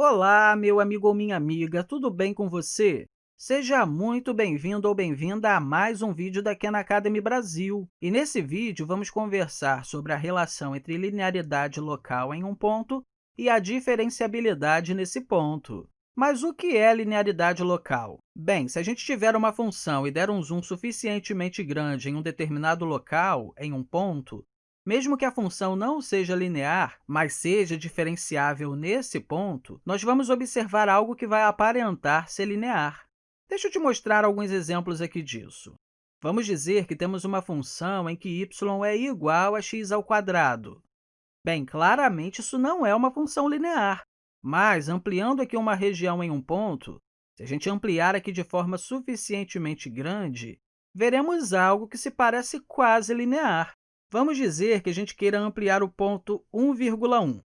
Olá, meu amigo ou minha amiga, tudo bem com você? Seja muito bem-vindo ou bem-vinda a mais um vídeo da Khan Academy Brasil. E nesse vídeo, vamos conversar sobre a relação entre linearidade local em um ponto e a diferenciabilidade nesse ponto. Mas o que é linearidade local? Bem, se a gente tiver uma função e der um zoom suficientemente grande em um determinado local, em um ponto, mesmo que a função não seja linear, mas seja diferenciável nesse ponto, nós vamos observar algo que vai aparentar ser linear. Deixa eu te mostrar alguns exemplos aqui disso. Vamos dizer que temos uma função em que y é igual a x ao quadrado. Bem, claramente, isso não é uma função linear, mas, ampliando aqui uma região em um ponto, se a gente ampliar aqui de forma suficientemente grande, veremos algo que se parece quase linear. Vamos dizer que a gente queira ampliar o ponto 1,1.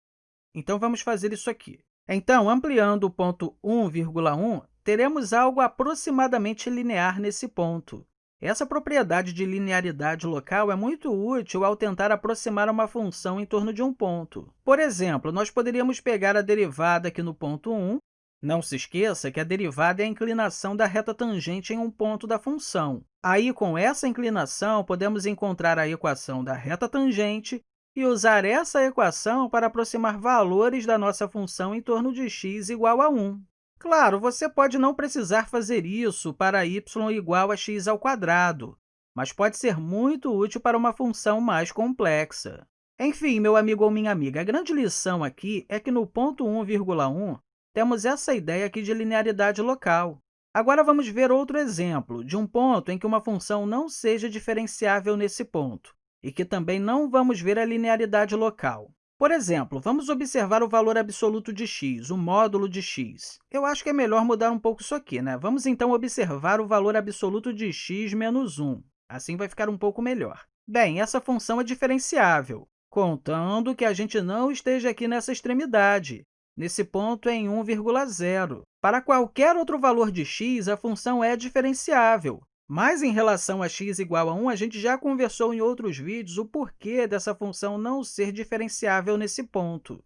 Então, vamos fazer isso aqui. Então, ampliando o ponto 1,1, teremos algo aproximadamente linear nesse ponto. Essa propriedade de linearidade local é muito útil ao tentar aproximar uma função em torno de um ponto. Por exemplo, nós poderíamos pegar a derivada aqui no ponto 1. Não se esqueça que a derivada é a inclinação da reta tangente em um ponto da função. Aí, com essa inclinação, podemos encontrar a equação da reta tangente e usar essa equação para aproximar valores da nossa função em torno de x igual a 1. Claro, você pode não precisar fazer isso para y igual a x ao quadrado, mas pode ser muito útil para uma função mais complexa. Enfim, meu amigo ou minha amiga, a grande lição aqui é que no ponto 1,1 temos essa ideia aqui de linearidade local. Agora, vamos ver outro exemplo de um ponto em que uma função não seja diferenciável nesse ponto e que também não vamos ver a linearidade local. Por exemplo, vamos observar o valor absoluto de x, o módulo de x. Eu acho que é melhor mudar um pouco isso aqui. Né? Vamos, então, observar o valor absoluto de x menos 1. Assim vai ficar um pouco melhor. Bem, essa função é diferenciável, contando que a gente não esteja aqui nessa extremidade, nesse ponto em 1,0. Para qualquer outro valor de x, a função é diferenciável, mas, em relação a x igual a 1, a gente já conversou em outros vídeos o porquê dessa função não ser diferenciável nesse ponto.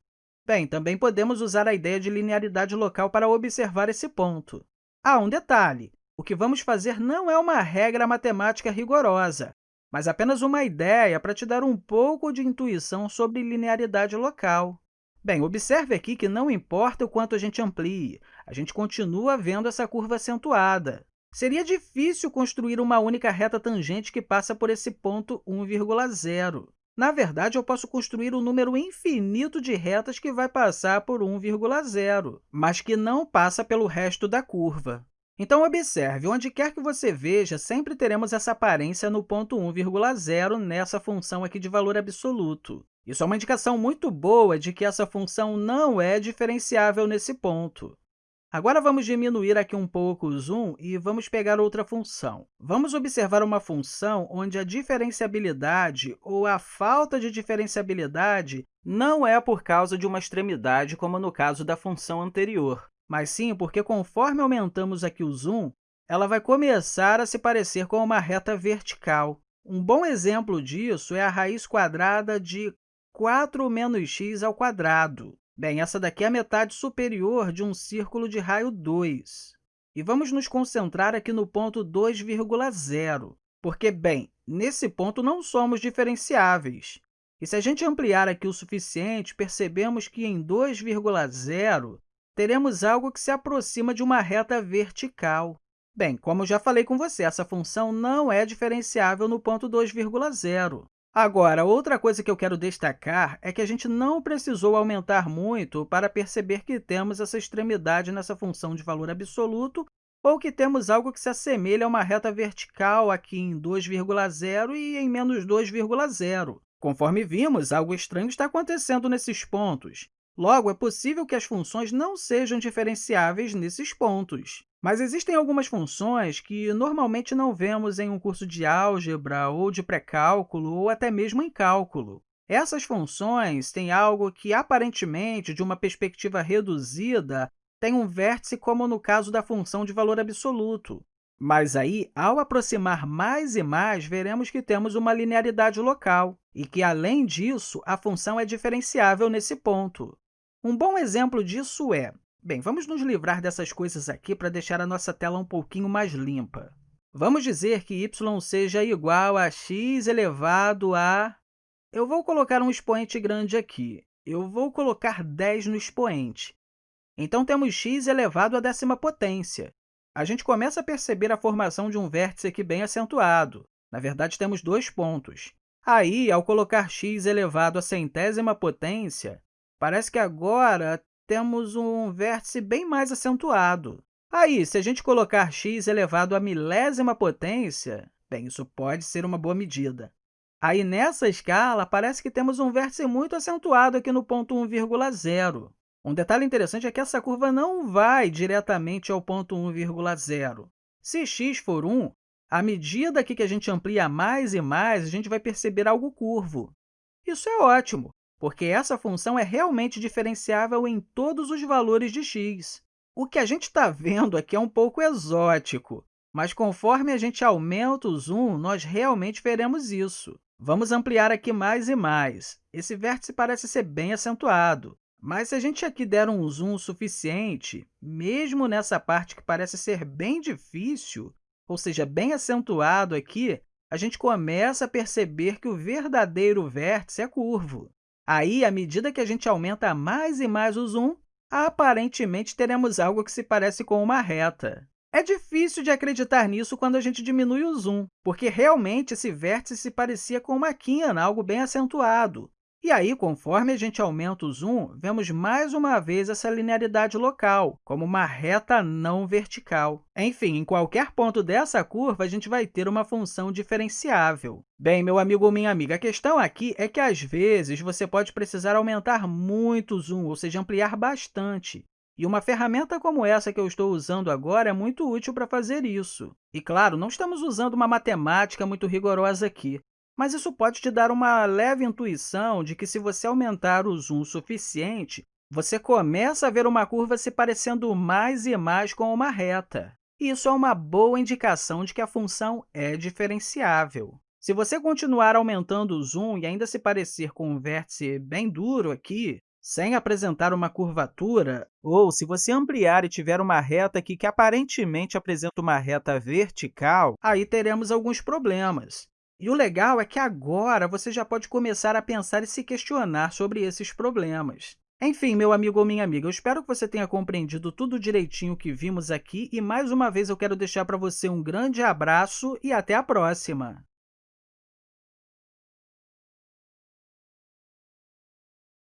Bem, também podemos usar a ideia de linearidade local para observar esse ponto. Ah, um detalhe! O que vamos fazer não é uma regra matemática rigorosa, mas apenas uma ideia para te dar um pouco de intuição sobre linearidade local. Bem, observe aqui que não importa o quanto a gente amplie, a gente continua vendo essa curva acentuada. Seria difícil construir uma única reta tangente que passa por esse ponto 1,0. Na verdade, eu posso construir um número infinito de retas que vai passar por 1,0, mas que não passa pelo resto da curva. Então, observe, onde quer que você veja, sempre teremos essa aparência no ponto 1,0 nessa função aqui de valor absoluto. Isso é uma indicação muito boa de que essa função não é diferenciável nesse ponto. Agora, vamos diminuir aqui um pouco o zoom e vamos pegar outra função. Vamos observar uma função onde a diferenciabilidade ou a falta de diferenciabilidade não é por causa de uma extremidade, como no caso da função anterior, mas sim porque, conforme aumentamos aqui o zoom, ela vai começar a se parecer com uma reta vertical. Um bom exemplo disso é a raiz quadrada de 4 menos x ao quadrado. Bem, essa daqui é a metade superior de um círculo de raio 2. E vamos nos concentrar aqui no ponto 2,0, porque, bem, nesse ponto não somos diferenciáveis. E se a gente ampliar aqui o suficiente, percebemos que em 2,0 teremos algo que se aproxima de uma reta vertical. Bem, como já falei com você, essa função não é diferenciável no ponto 2,0. Agora, outra coisa que eu quero destacar é que a gente não precisou aumentar muito para perceber que temos essa extremidade nessa função de valor absoluto ou que temos algo que se assemelha a uma reta vertical aqui em 2,0 e em menos 2,0. Conforme vimos, algo estranho está acontecendo nesses pontos. Logo, é possível que as funções não sejam diferenciáveis nesses pontos. Mas existem algumas funções que normalmente não vemos em um curso de álgebra ou de pré-cálculo ou até mesmo em cálculo. Essas funções têm algo que, aparentemente, de uma perspectiva reduzida, tem um vértice, como no caso da função de valor absoluto. Mas aí, ao aproximar mais e mais, veremos que temos uma linearidade local e que, além disso, a função é diferenciável nesse ponto. Um bom exemplo disso é Bem, vamos nos livrar dessas coisas aqui para deixar a nossa tela um pouquinho mais limpa. Vamos dizer que y seja igual a x elevado a... Eu vou colocar um expoente grande aqui. Eu vou colocar 10 no expoente. Então, temos x elevado à décima potência. A gente começa a perceber a formação de um vértice aqui bem acentuado. Na verdade, temos dois pontos. Aí, ao colocar x elevado à centésima potência, parece que agora temos um vértice bem mais acentuado. Aí, se a gente colocar x elevado à milésima potência, bem, isso pode ser uma boa medida. Aí, nessa escala, parece que temos um vértice muito acentuado aqui no ponto 1,0. Um detalhe interessante é que essa curva não vai diretamente ao ponto 1,0. Se x for 1, à medida que a gente amplia mais e mais, a gente vai perceber algo curvo. Isso é ótimo, porque essa função é realmente diferenciável em todos os valores de x. O que a gente está vendo aqui é um pouco exótico, mas conforme a gente aumenta o zoom, nós realmente veremos isso. Vamos ampliar aqui mais e mais. Esse vértice parece ser bem acentuado, mas se a gente aqui der um zoom suficiente, mesmo nessa parte que parece ser bem difícil, ou seja, bem acentuado aqui, a gente começa a perceber que o verdadeiro vértice é curvo. Aí, à medida que a gente aumenta mais e mais o zoom, aparentemente teremos algo que se parece com uma reta. É difícil de acreditar nisso quando a gente diminui o zoom, porque realmente esse vértice se parecia com uma quina, algo bem acentuado. E aí, conforme a gente aumenta o zoom, vemos mais uma vez essa linearidade local, como uma reta não vertical. Enfim, em qualquer ponto dessa curva, a gente vai ter uma função diferenciável. Bem, meu amigo ou minha amiga, a questão aqui é que, às vezes, você pode precisar aumentar muito o zoom, ou seja, ampliar bastante. E uma ferramenta como essa que eu estou usando agora é muito útil para fazer isso. E, claro, não estamos usando uma matemática muito rigorosa aqui. Mas isso pode te dar uma leve intuição de que, se você aumentar o zoom suficiente, você começa a ver uma curva se parecendo mais e mais com uma reta. Isso é uma boa indicação de que a função é diferenciável. Se você continuar aumentando o zoom e ainda se parecer com um vértice bem duro aqui, sem apresentar uma curvatura, ou se você ampliar e tiver uma reta aqui que aparentemente apresenta uma reta vertical, aí teremos alguns problemas. E o legal é que agora você já pode começar a pensar e se questionar sobre esses problemas. Enfim, meu amigo ou minha amiga, eu espero que você tenha compreendido tudo direitinho que vimos aqui e, mais uma vez, eu quero deixar para você um grande abraço e até a próxima!